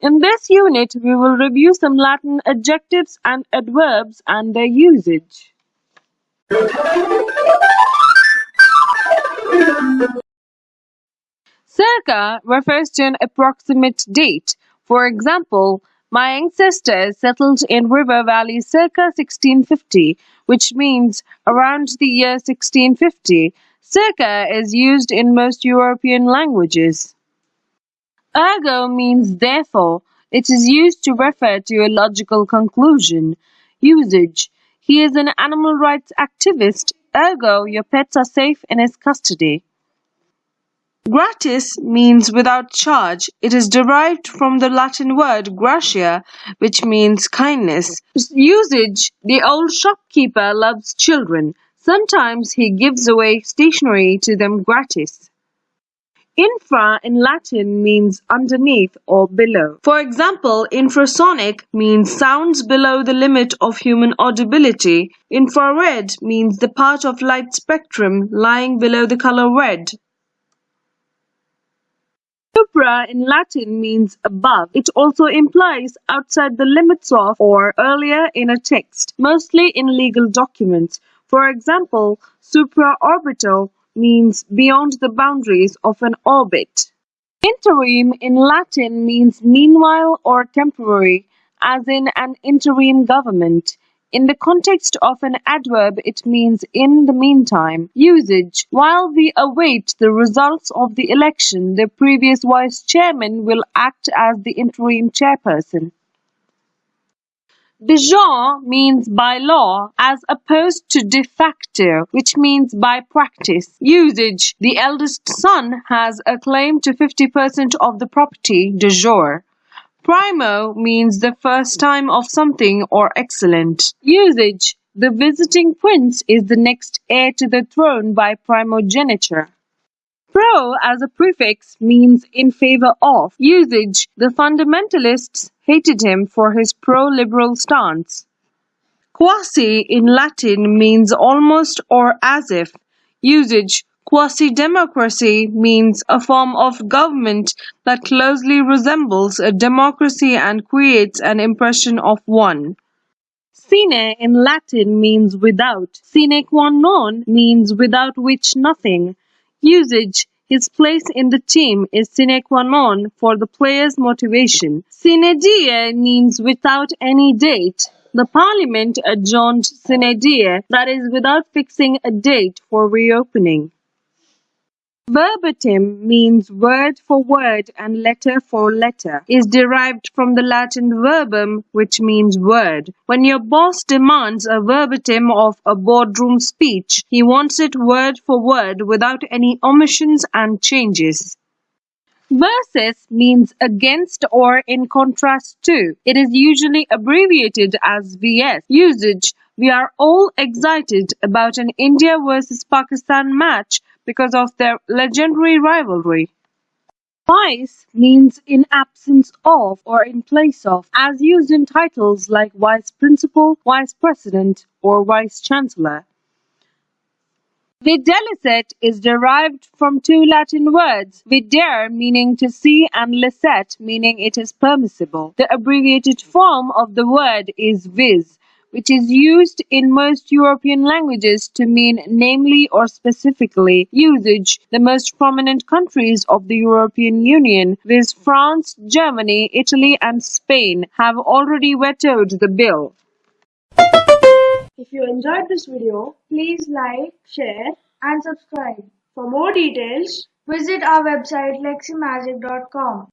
In this unit, we will review some Latin adjectives and adverbs and their usage. Circa refers to an approximate date. For example, my ancestors settled in River Valley circa 1650, which means around the year 1650. Circa is used in most European languages. Ergo means therefore. It is used to refer to a logical conclusion. Usage. He is an animal rights activist, ergo your pets are safe in his custody. Gratis means without charge. It is derived from the Latin word gratia, which means kindness. Usage The old shopkeeper loves children. Sometimes he gives away stationery to them gratis. Infra in Latin means underneath or below. For example, infrasonic means sounds below the limit of human audibility. Infrared means the part of light spectrum lying below the color red. Supra in Latin means above. It also implies outside the limits of or earlier in a text, mostly in legal documents. For example, supraorbital means beyond the boundaries of an orbit. Interim in Latin means meanwhile or temporary, as in an interim government. In the context of an adverb, it means in the meantime. Usage While we await the results of the election, the previous vice chairman will act as the interim chairperson. De jure means by law as opposed to de facto, which means by practice. Usage The eldest son has a claim to 50% of the property de jure. Primo means the first time of something or excellent. Usage The visiting prince is the next heir to the throne by primogeniture. Pro as a prefix means in favor of. Usage The fundamentalists hated him for his pro-liberal stance. Quasi in Latin means almost or as if. Usage Quasi-democracy means a form of government that closely resembles a democracy and creates an impression of one. Sine in Latin means without. Sine qua non means without which nothing. Usage His place in the team is sine qua non for the player's motivation. Sine die means without any date. The parliament adjourned sine die, that is, without fixing a date for reopening. Verbatim means word for word and letter for letter, is derived from the Latin verbum which means word. When your boss demands a verbatim of a boardroom speech, he wants it word for word without any omissions and changes. Versus means against or in contrast to. It is usually abbreviated as VS. Usage We are all excited about an India versus Pakistan match because of their legendary rivalry. Vice means in absence of or in place of, as used in titles like Vice Principal, Vice President, or Vice Chancellor. Videlicet is derived from two Latin words, videre meaning to see and licet meaning it is permissible. The abbreviated form of the word is viz, which is used in most European languages to mean namely or specifically. Usage The most prominent countries of the European Union, viz. France, Germany, Italy, and Spain, have already vetoed the bill. If you enjoyed this video, please like, share and subscribe. For more details, visit our website leximagic.com.